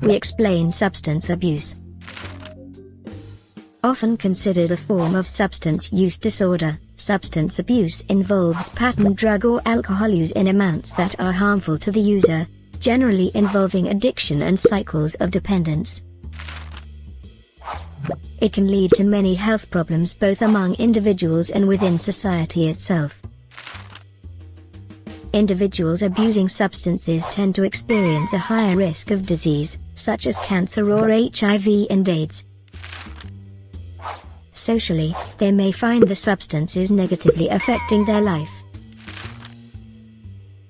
we explain substance abuse. Often considered a form of substance use disorder, substance abuse involves pattern drug or alcohol use in amounts that are harmful to the user, generally involving addiction and cycles of dependence. It can lead to many health problems both among individuals and within society itself. Individuals abusing substances tend to experience a higher risk of disease, such as cancer or HIV and AIDS. Socially, they may find the substances negatively affecting their life.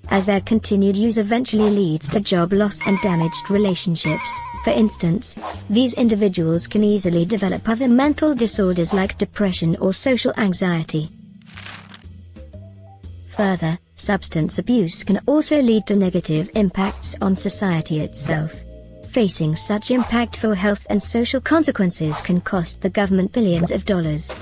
As their continued use eventually leads to job loss and damaged relationships, for instance, these individuals can easily develop other mental disorders like depression or social anxiety. Further, substance abuse can also lead to negative impacts on society itself. Facing such impactful health and social consequences can cost the government billions of dollars.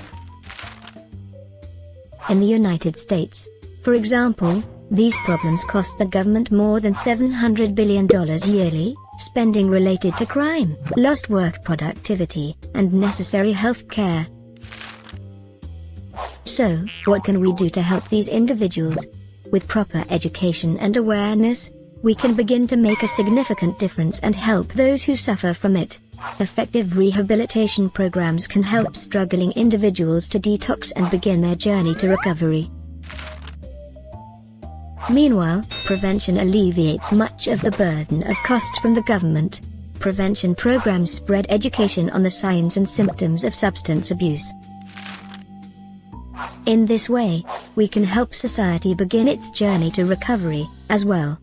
In the United States, for example, these problems cost the government more than $700 billion yearly, spending related to crime, lost work productivity, and necessary health care. So, what can we do to help these individuals? With proper education and awareness, we can begin to make a significant difference and help those who suffer from it. Effective rehabilitation programs can help struggling individuals to detox and begin their journey to recovery. Meanwhile, prevention alleviates much of the burden of cost from the government. Prevention programs spread education on the signs and symptoms of substance abuse. In this way, we can help society begin its journey to recovery, as well.